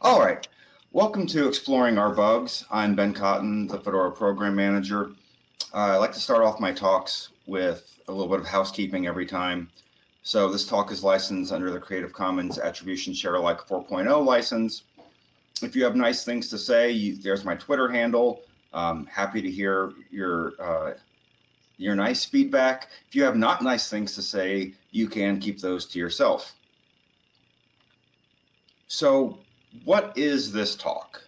All right. Welcome to Exploring Our Bugs. I'm Ben Cotton, the Fedora Program Manager. Uh, I like to start off my talks with a little bit of housekeeping every time. So this talk is licensed under the Creative Commons Attribution Share Alike 4.0 license. If you have nice things to say, you, there's my Twitter handle. Um, happy to hear your uh, your nice feedback. If you have not nice things to say, you can keep those to yourself. So what is this talk?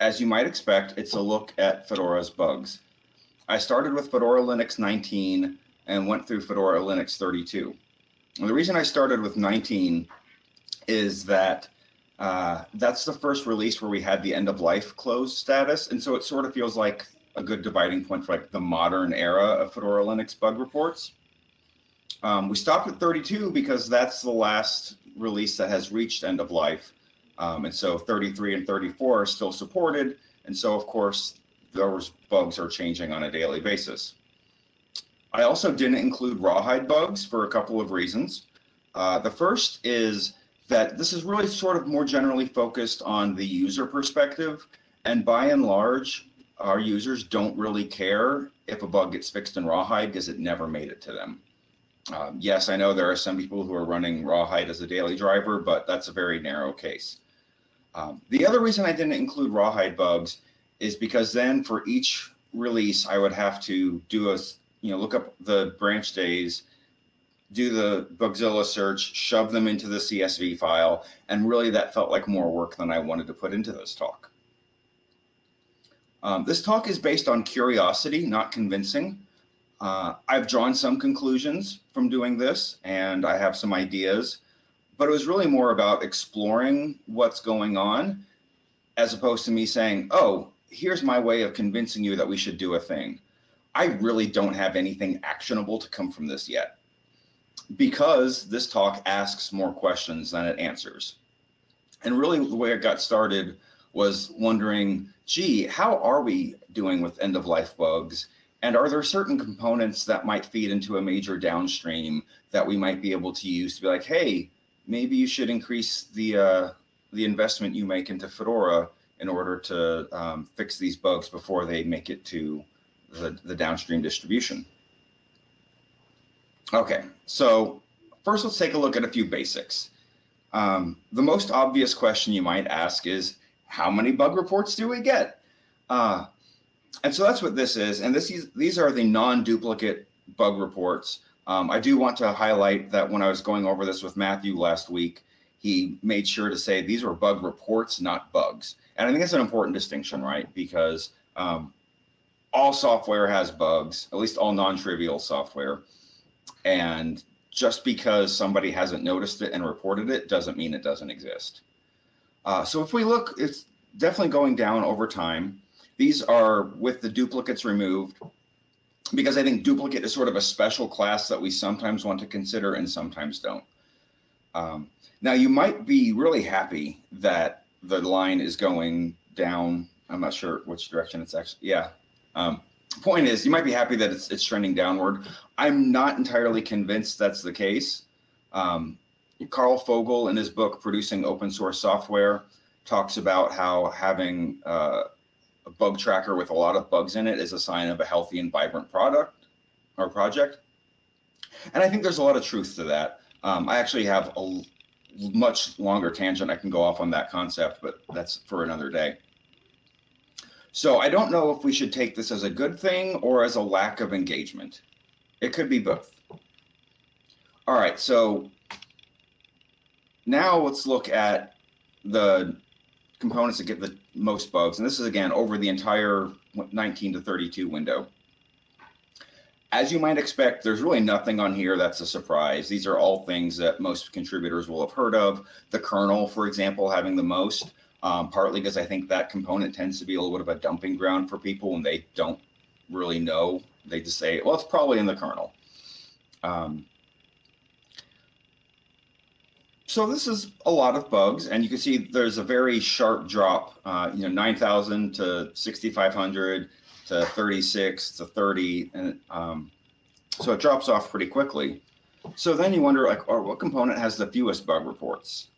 As you might expect, it's a look at Fedora's bugs. I started with Fedora Linux 19 and went through Fedora Linux 32. And the reason I started with 19 is that uh, that's the first release where we had the end of life closed status. And so it sort of feels like a good dividing point for like the modern era of Fedora Linux bug reports. Um, we stopped at 32 because that's the last release that has reached end of life. Um, and so 33 and 34 are still supported. And so, of course, those bugs are changing on a daily basis. I also didn't include rawhide bugs for a couple of reasons. Uh, the first is that this is really sort of more generally focused on the user perspective. And by and large, our users don't really care if a bug gets fixed in rawhide because it never made it to them. Um, yes, I know there are some people who are running rawhide as a daily driver, but that's a very narrow case. Um, the other reason I didn't include rawhide bugs is because then for each release, I would have to do a, you know, look up the branch days, do the Bugzilla search, shove them into the CSV file, and really that felt like more work than I wanted to put into this talk. Um, this talk is based on curiosity, not convincing. Uh, I've drawn some conclusions from doing this, and I have some ideas but it was really more about exploring what's going on as opposed to me saying, oh, here's my way of convincing you that we should do a thing. I really don't have anything actionable to come from this yet because this talk asks more questions than it answers. And really the way it got started was wondering, gee, how are we doing with end of life bugs? And are there certain components that might feed into a major downstream that we might be able to use to be like, hey, maybe you should increase the uh, the investment you make into Fedora in order to um, fix these bugs before they make it to the, the downstream distribution. Okay, so first let's take a look at a few basics. Um, the most obvious question you might ask is, how many bug reports do we get? Uh, and so that's what this is. And this is, these are the non-duplicate bug reports. Um, I do want to highlight that when I was going over this with Matthew last week, he made sure to say these were bug reports, not bugs. And I think that's an important distinction, right? Because um, all software has bugs, at least all non-trivial software. And just because somebody hasn't noticed it and reported it doesn't mean it doesn't exist. Uh, so if we look, it's definitely going down over time. These are with the duplicates removed because I think duplicate is sort of a special class that we sometimes want to consider and sometimes don't. Um, now you might be really happy that the line is going down. I'm not sure which direction it's actually, yeah. Um, point is you might be happy that it's, it's trending downward. I'm not entirely convinced that's the case. Um, Karl Fogel in his book, Producing Open Source Software, talks about how having uh, a bug tracker with a lot of bugs in it is a sign of a healthy and vibrant product or project. And I think there's a lot of truth to that. Um, I actually have a much longer tangent I can go off on that concept, but that's for another day. So I don't know if we should take this as a good thing or as a lack of engagement. It could be both. All right, so now let's look at the components that get the most bugs. And this is again over the entire 19 to 32 window. As you might expect, there's really nothing on here that's a surprise. These are all things that most contributors will have heard of. The kernel, for example, having the most, um, partly because I think that component tends to be a little bit of a dumping ground for people when they don't really know. They just say, well, it's probably in the kernel. Um, so this is a lot of bugs, and you can see there's a very sharp drop, uh, you know, 9,000 to 6,500 to 36 to 30, and um, so it drops off pretty quickly. So then you wonder, like, oh, what component has the fewest bug reports?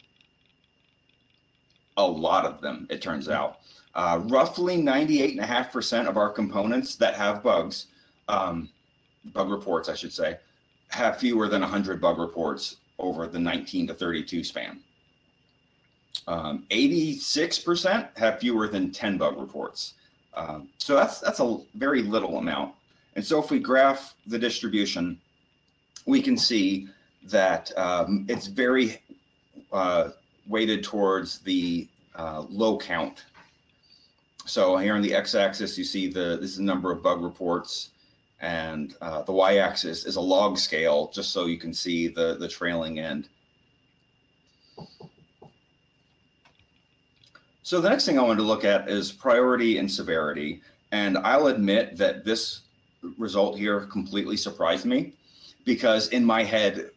a lot of them, it turns out. Uh, roughly 98.5% of our components that have bugs, um, bug reports, I should say, have fewer than 100 bug reports over the 19 to 32 span. 86% um, have fewer than 10 bug reports. Um, so that's that's a very little amount. And so if we graph the distribution, we can see that um, it's very uh, weighted towards the uh, low count. So here on the x-axis, you see the this is the number of bug reports, and uh, the y-axis is a log scale, just so you can see the the trailing end. So the next thing I wanted to look at is priority and severity. And I'll admit that this result here completely surprised me because in my head,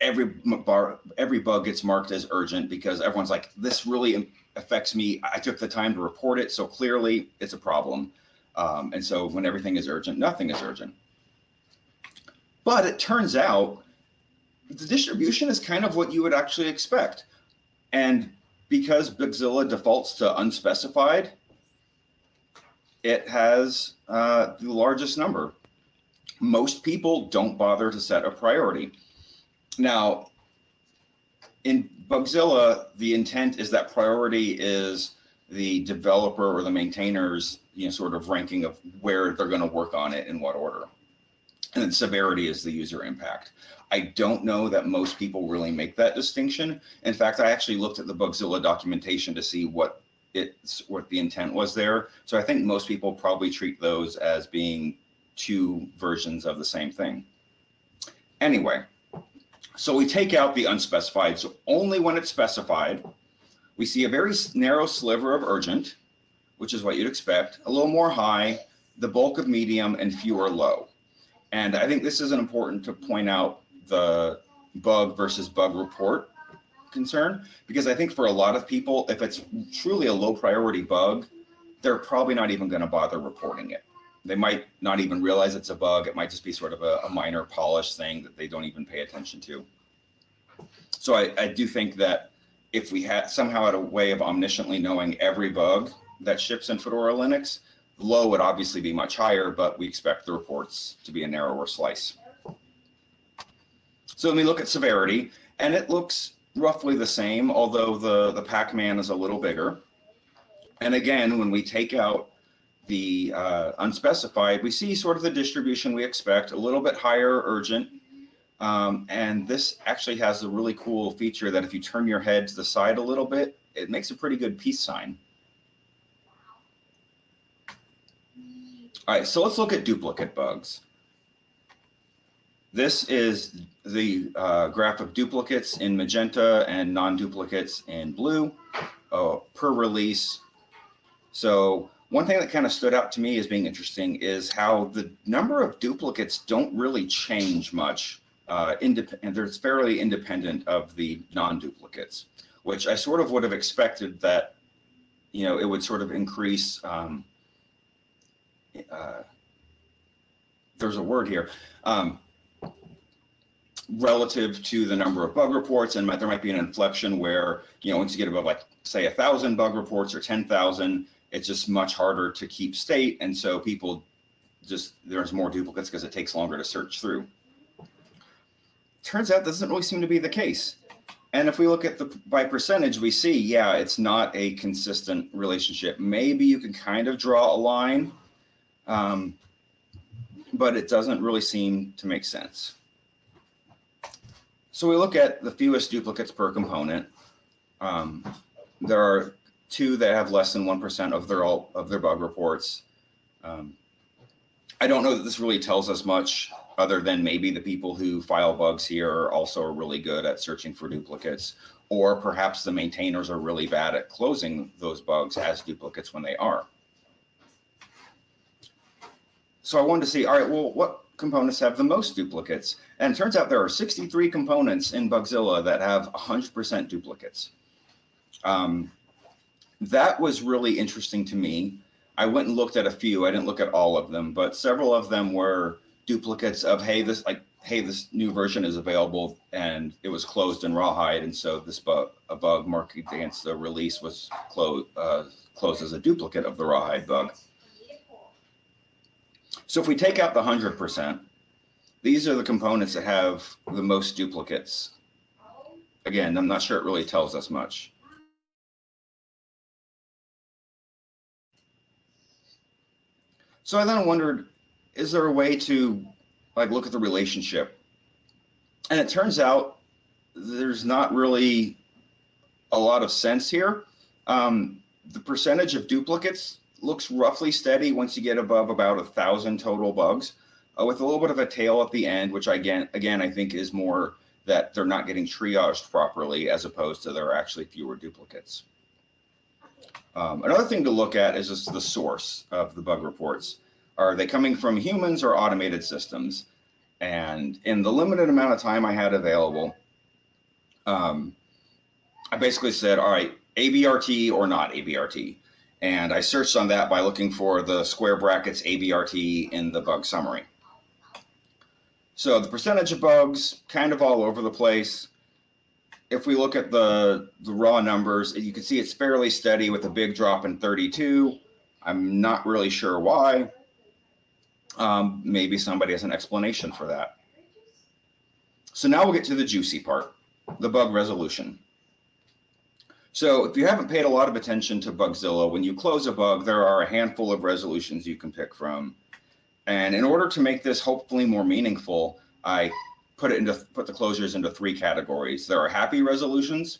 every bar, every bug gets marked as urgent because everyone's like, this really affects me. I took the time to report it. So clearly it's a problem. Um, and so when everything is urgent, nothing is urgent. But it turns out the distribution is kind of what you would actually expect. And because Bugzilla defaults to unspecified, it has uh, the largest number. Most people don't bother to set a priority. Now, in Bugzilla, the intent is that priority is the developer or the maintainer's you know, sort of ranking of where they're going to work on it in what order. And then severity is the user impact. I don't know that most people really make that distinction. In fact, I actually looked at the Bugzilla documentation to see what it's what the intent was there. So I think most people probably treat those as being two versions of the same thing. Anyway, so we take out the unspecified. So only when it's specified, we see a very narrow sliver of urgent, which is what you'd expect, a little more high, the bulk of medium, and fewer low. And I think this is important to point out the bug versus bug report concern, because I think for a lot of people, if it's truly a low priority bug, they're probably not even going to bother reporting it. They might not even realize it's a bug. It might just be sort of a, a minor polish thing that they don't even pay attention to. So I, I do think that if we had somehow had a way of omnisciently knowing every bug that ships in Fedora Linux, low would obviously be much higher, but we expect the reports to be a narrower slice. So let me look at severity, and it looks roughly the same, although the, the Pac-Man is a little bigger. And again, when we take out the uh, unspecified, we see sort of the distribution we expect, a little bit higher urgent. Um, and this actually has a really cool feature that if you turn your head to the side a little bit, it makes a pretty good peace sign. All right, so let's look at duplicate bugs. This is the uh, graph of duplicates in magenta and non-duplicates in blue uh, per release. So one thing that kind of stood out to me as being interesting is how the number of duplicates don't really change much. Uh, and they're fairly independent of the non-duplicates, which I sort of would have expected that, you know, it would sort of increase. Um, uh, there's a word here. Um, relative to the number of bug reports and there might be an inflection where you know once you get above like say a thousand bug reports or 10,000 it's just much harder to keep state and so people just there's more duplicates because it takes longer to search through turns out doesn't really seem to be the case and if we look at the by percentage we see yeah it's not a consistent relationship maybe you can kind of draw a line um, but it doesn't really seem to make sense so we look at the fewest duplicates per component. Um, there are two that have less than 1% of their all of their bug reports. Um, I don't know that this really tells us much other than maybe the people who file bugs here also are really good at searching for duplicates, or perhaps the maintainers are really bad at closing those bugs as duplicates when they are. So I wanted to see, all right, well, what components have the most duplicates. And it turns out there are 63 components in Bugzilla that have 100% duplicates. Um, that was really interesting to me. I went and looked at a few. I didn't look at all of them, but several of them were duplicates of, hey, this like hey, this new version is available and it was closed in Rawhide. And so this bug, a bug marked against the release was closed, uh, closed as a duplicate of the Rawhide bug. So if we take out the 100%, these are the components that have the most duplicates. Again, I'm not sure it really tells us much. So I then wondered, is there a way to like look at the relationship? And it turns out there's not really a lot of sense here. Um, the percentage of duplicates looks roughly steady once you get above about a thousand total bugs, uh, with a little bit of a tail at the end, which again, again I think is more that they're not getting triaged properly as opposed to there are actually fewer duplicates. Um, another thing to look at is just the source of the bug reports. Are they coming from humans or automated systems? And in the limited amount of time I had available, um, I basically said, all right, ABRT or not ABRT. And I searched on that by looking for the square brackets ABRT in the bug summary. So the percentage of bugs kind of all over the place. If we look at the, the raw numbers, you can see it's fairly steady with a big drop in 32. I'm not really sure why. Um, maybe somebody has an explanation for that. So now we'll get to the juicy part, the bug resolution. So if you haven't paid a lot of attention to Bugzilla, when you close a bug, there are a handful of resolutions you can pick from. And in order to make this hopefully more meaningful, I put it into put the closures into three categories. There are happy resolutions,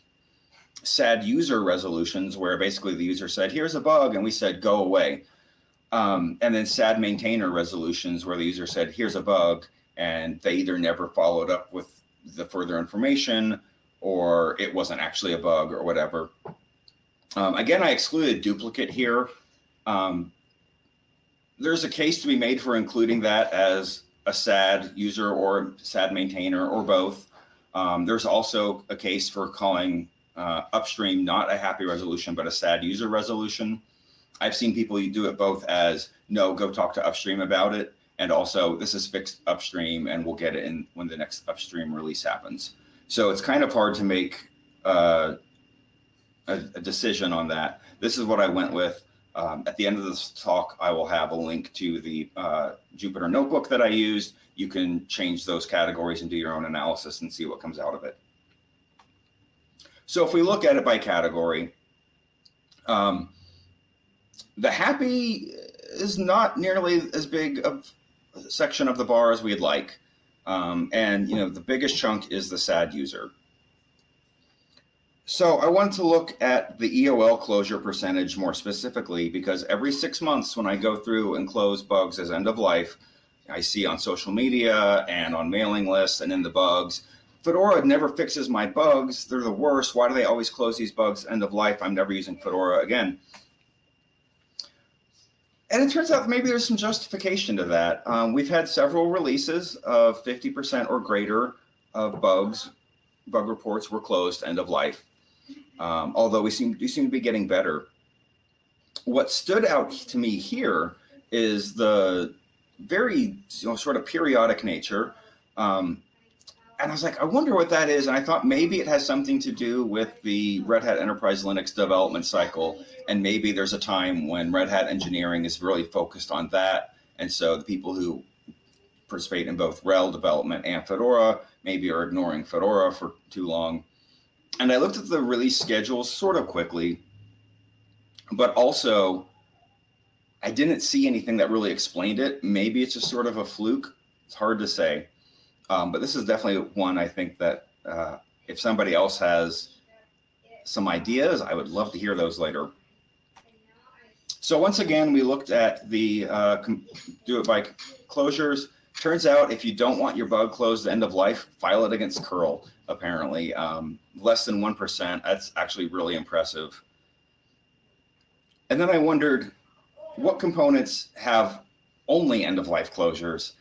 sad user resolutions, where basically the user said, here's a bug, and we said, go away. Um, and then sad maintainer resolutions where the user said, here's a bug, and they either never followed up with the further information or it wasn't actually a bug or whatever. Um, again, I excluded duplicate here. Um, there's a case to be made for including that as a sad user or sad maintainer or both. Um, there's also a case for calling uh, upstream not a happy resolution, but a sad user resolution. I've seen people you do it both as no, go talk to upstream about it, and also this is fixed upstream and we'll get it in when the next upstream release happens. So it's kind of hard to make uh, a, a, decision on that. This is what I went with. Um, at the end of this talk, I will have a link to the uh, Jupyter notebook that I used. You can change those categories and do your own analysis and see what comes out of it. So if we look at it by category, um, the happy is not nearly as big of a section of the bar as we'd like. Um, and you know, the biggest chunk is the SAD user. So I wanted to look at the EOL closure percentage more specifically because every six months when I go through and close bugs as end of life, I see on social media and on mailing lists and in the bugs, Fedora never fixes my bugs. They're the worst. Why do they always close these bugs end of life? I'm never using Fedora again and it turns out maybe there's some justification to that. Um, we've had several releases of 50% or greater of bugs, bug reports were closed end of life. Um, although we seem, we seem to be getting better. What stood out to me here is the very you know, sort of periodic nature. Um, and I was like, I wonder what that is. And I thought maybe it has something to do with the Red Hat Enterprise Linux development cycle. And maybe there's a time when Red Hat engineering is really focused on that. And so the people who participate in both RHEL development and Fedora maybe are ignoring Fedora for too long. And I looked at the release schedules sort of quickly, but also I didn't see anything that really explained it. Maybe it's just sort of a fluke. It's hard to say. Um, but this is definitely one I think that uh, if somebody else has some ideas, I would love to hear those later. So once again, we looked at the uh, do it by closures. Turns out if you don't want your bug closed end of life, file it against curl, apparently. Um, less than 1%, that's actually really impressive. And then I wondered what components have only end of life closures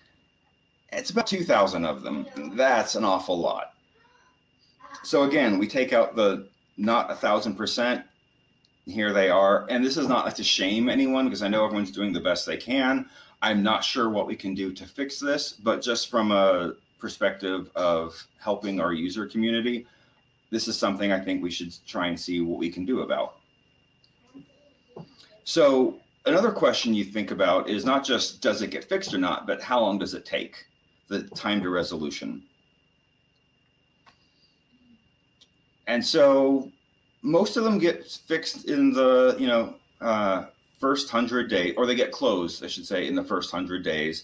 it's about 2,000 of them. That's an awful lot. So again, we take out the not a thousand percent. Here they are. And this is not to shame anyone because I know everyone's doing the best they can. I'm not sure what we can do to fix this, but just from a perspective of helping our user community, this is something I think we should try and see what we can do about. So another question you think about is not just does it get fixed or not, but how long does it take? The time to resolution. And so most of them get fixed in the, you know, uh, first hundred day, or they get closed, I should say, in the first hundred days.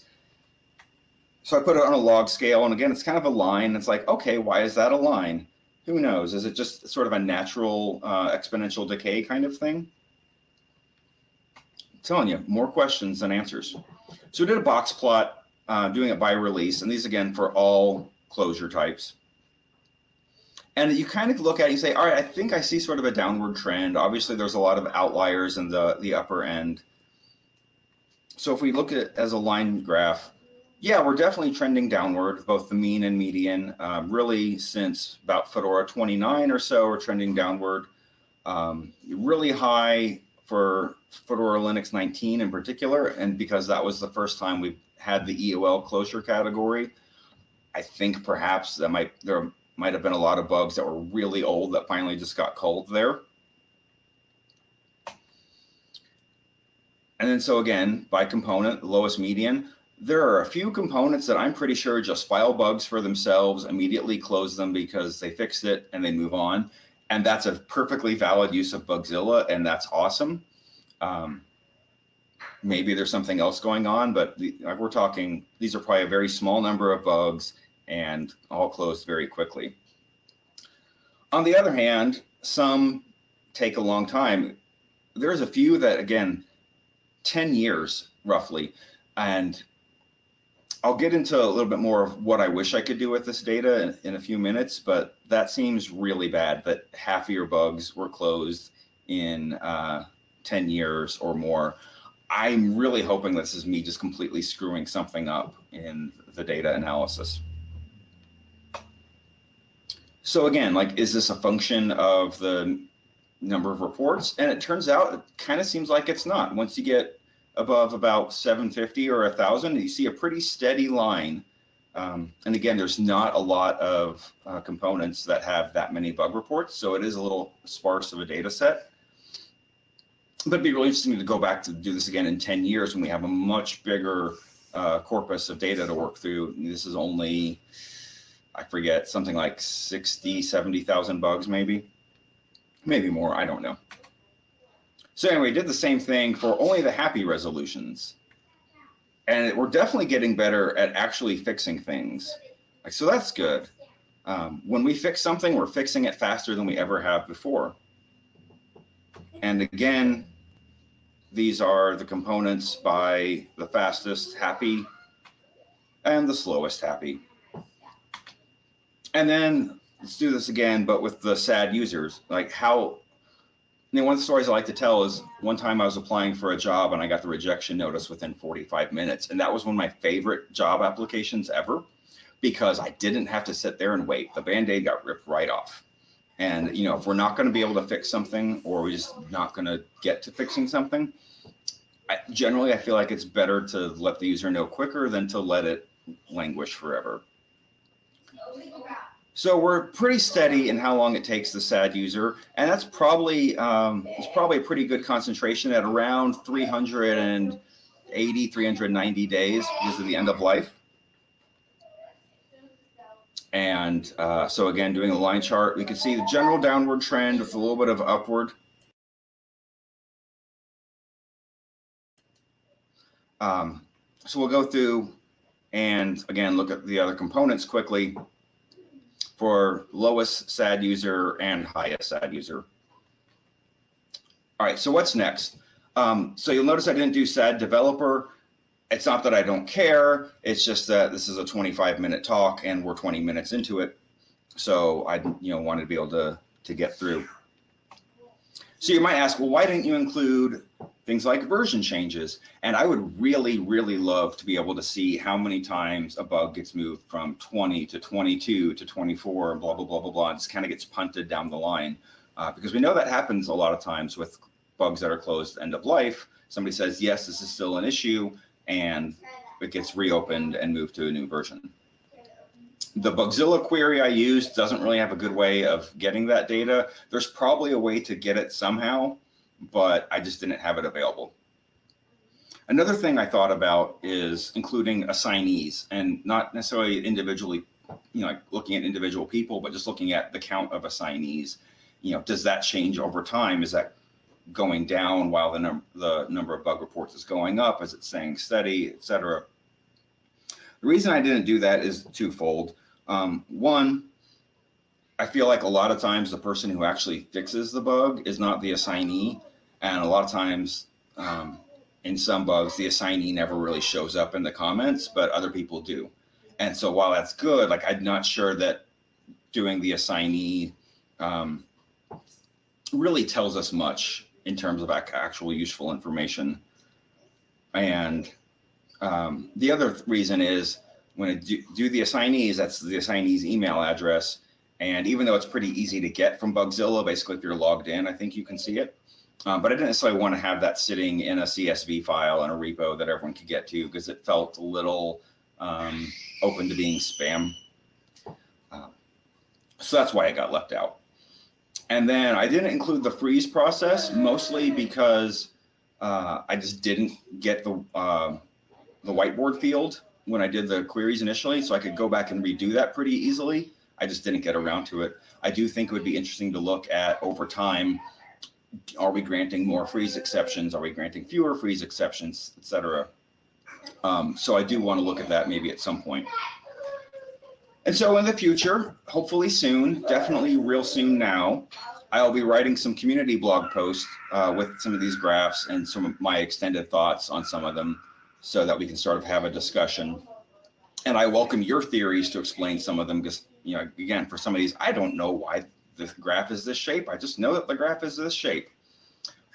So I put it on a log scale, and again, it's kind of a line. It's like, okay, why is that a line? Who knows? Is it just sort of a natural uh, exponential decay kind of thing? I'm telling you, more questions than answers. So we did a box plot, uh, doing it by release, and these again for all closure types. And you kind of look at it, you say, all right, I think I see sort of a downward trend. Obviously, there's a lot of outliers in the, the upper end. So if we look at it as a line graph, yeah, we're definitely trending downward, both the mean and median. Um, really, since about Fedora 29 or so, we're trending downward. Um, really high for Fedora Linux 19 in particular, and because that was the first time we've had the EOL closure category, I think perhaps that might there might have been a lot of bugs that were really old that finally just got culled there. And then so again, by component, lowest median, there are a few components that I'm pretty sure just file bugs for themselves, immediately close them because they fixed it and they move on. And that's a perfectly valid use of Bugzilla, and that's awesome. Um, maybe there's something else going on, but the, we're talking, these are probably a very small number of bugs and all closed very quickly. On the other hand, some take a long time. There's a few that, again, 10 years roughly. And I'll get into a little bit more of what I wish I could do with this data in, in, a few minutes, but that seems really bad that half of your bugs were closed in uh, 10 years or more. I'm really hoping this is me just completely screwing something up in the data analysis. So again, like, is this a function of the number of reports? And it turns out it kind of seems like it's not. Once you get above about 750 or 1,000, you see a pretty steady line. Um, and again, there's not a lot of uh, components that have that many bug reports, so it is a little sparse of a data set. It'd be really interesting to go back to do this again in 10 years when we have a much bigger uh, corpus of data to work through. This is only I forget, something like 60, 70,000 bugs, maybe, maybe more. I don't know. So anyway, did the same thing for only the happy resolutions. And we're definitely getting better at actually fixing things. Like, so that's good. Um, when we fix something, we're fixing it faster than we ever have before. And again, these are the components by the fastest happy and the slowest happy. And then let's do this again, but with the sad users, like how, you know, one of the stories I like to tell is one time I was applying for a job and I got the rejection notice within 45 minutes. And that was one of my favorite job applications ever because I didn't have to sit there and wait. The band-aid got ripped right off. And, you know, if we're not going to be able to fix something or we're just not going to get to fixing something, I, generally, I feel like it's better to let the user know quicker than to let it languish forever. So we're pretty steady in how long it takes the SAD user, and that's probably um, it's probably a pretty good concentration at around 380, 390 days because of the end of life. And uh, so again, doing a line chart, we can see the general downward trend with a little bit of upward. Um, so we'll go through and again, look at the other components quickly for lowest SAD user and highest SAD user. All right, so what's next? Um, so you'll notice I didn't do SAD developer. It's not that I don't care. It's just that this is a 25 minute talk and we're 20 minutes into it. So I you know, wanted to be able to, to get through. So you might ask, well, why didn't you include things like version changes. And I would really, really love to be able to see how many times a bug gets moved from 20 to 22 to 24 and blah, blah, blah, blah, blah. And just kind of gets punted down the line. Uh, because we know that happens a lot of times with bugs that are closed end of life. Somebody says, yes, this is still an issue, and it gets reopened and moved to a new version. the Bugzilla query I used doesn't really have a good way of getting that data. There's probably a way to get it somehow, but I just didn't have it available. Another thing I thought about is including assignees and not necessarily individually, you know, like looking at individual people, but just looking at the count of assignees. You know, does that change over time? Is that going down while the, num the number of bug reports is going up? Is it staying steady, et cetera? The reason I didn't do that is twofold. Um, one, I feel like a lot of times the person who actually fixes the bug is not the assignee. And a lot of times um, in some bugs, the assignee never really shows up in the comments, but other people do. And so while that's good, like I'm not sure that doing the assignee um, really tells us much in terms of actual useful information. And um, the other reason is when I do, do the assignees, that's the assignee's email address. And even though it's pretty easy to get from Bugzilla, basically if you're logged in, I think you can see it. Um, but I didn't necessarily want to have that sitting in a CSV file in a repo that everyone could get to because it felt a little um, open to being spam. Um, so that's why it got left out. And then I didn't include the freeze process mostly because uh, I just didn't get the uh, the whiteboard field when I did the queries initially, so I could go back and redo that pretty easily. I just didn't get around to it. I do think it would be interesting to look at over time. Are we granting more freeze exceptions? Are we granting fewer freeze exceptions, et cetera? Um, so I do want to look at that maybe at some point. And so in the future, hopefully soon, definitely real soon now, I'll be writing some community blog posts uh, with some of these graphs and some of my extended thoughts on some of them so that we can sort of have a discussion. And I welcome your theories to explain some of them because, you know, again, for some of these, I don't know why the graph is this shape. I just know that the graph is this shape.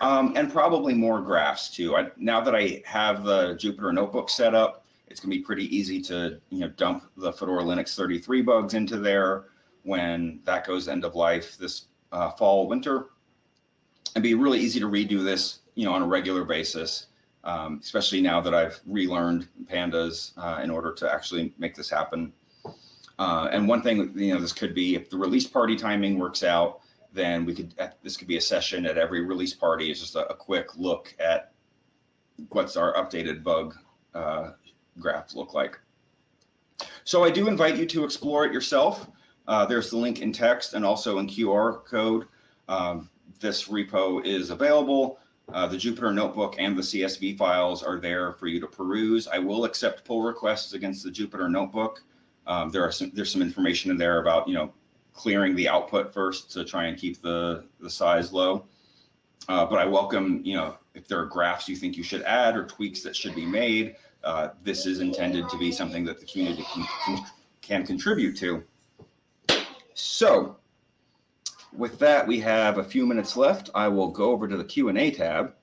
Um, and probably more graphs too. I, now that I have the Jupyter notebook set up, it's gonna be pretty easy to you know dump the Fedora Linux 33 bugs into there when that goes end of life this uh, fall, winter. And be really easy to redo this you know on a regular basis um, especially now that I've relearned pandas uh, in order to actually make this happen. Uh, and one thing, you know, this could be if the release party timing works out, then we could, this could be a session at every release party. It's just a, a quick look at what's our updated bug uh, graph look like. So I do invite you to explore it yourself. Uh, there's the link in text and also in QR code. Um, this repo is available. Uh, the Jupyter Notebook and the CSV files are there for you to peruse. I will accept pull requests against the Jupyter Notebook. Um, there are some, there's some information in there about, you know, clearing the output first to try and keep the, the size low. Uh, but I welcome, you know, if there are graphs you think you should add or tweaks that should be made, uh, this is intended to be something that the community can, can, can contribute to. So with that, we have a few minutes left. I will go over to the Q&A tab.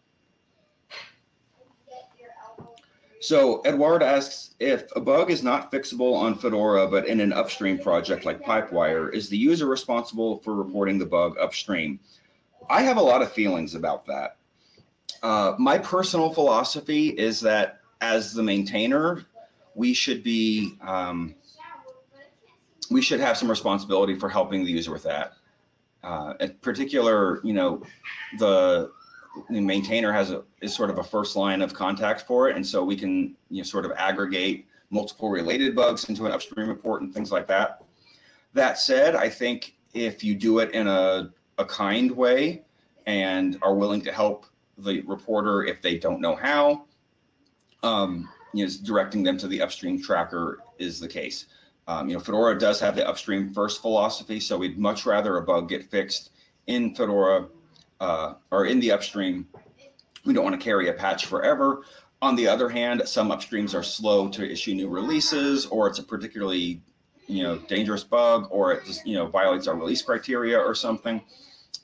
So Edward asks, if a bug is not fixable on Fedora, but in an upstream project like Pipewire, is the user responsible for reporting the bug upstream? I have a lot of feelings about that. Uh, my personal philosophy is that as the maintainer, we should be, um, we should have some responsibility for helping the user with that uh, in particular, you know, the, the maintainer has a is sort of a first line of contact for it, and so we can you know sort of aggregate multiple related bugs into an upstream report and things like that. That said, I think if you do it in a a kind way and are willing to help the reporter if they don't know how, um, you know, directing them to the upstream tracker is the case. Um, you know, Fedora does have the upstream first philosophy, so we'd much rather a bug get fixed in Fedora uh, or in the upstream. We don't want to carry a patch forever. On the other hand, some upstreams are slow to issue new releases, or it's a particularly, you know, dangerous bug, or it just, you know, violates our release criteria or something.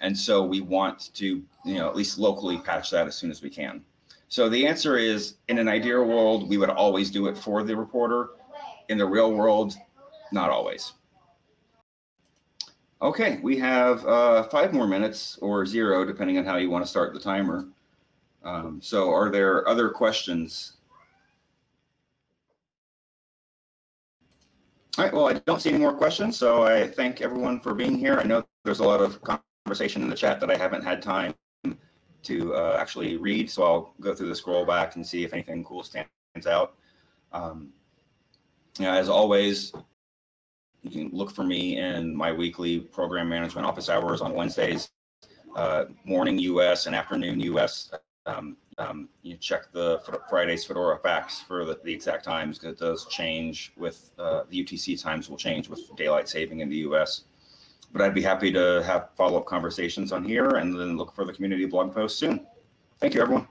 And so we want to, you know, at least locally patch that as soon as we can. So the answer is, in an ideal world, we would always do it for the reporter. In the real world, not always. Okay, we have uh, five more minutes or zero, depending on how you want to start the timer. Um, so are there other questions? All right, well, I don't see any more questions, so I thank everyone for being here. I know there's a lot of conversation in the chat that I haven't had time to uh, actually read, so I'll go through the scroll back and see if anything cool stands out. Um, you know, as always, you can look for me in my weekly program management office hours on Wednesdays, uh, morning US and afternoon US. Um, um, you check the Friday's Fedora facts for the, the exact times because it does change with uh, the UTC times will change with daylight saving in the US. But I'd be happy to have follow-up conversations on here and then look for the community blog post soon. Thank you, everyone.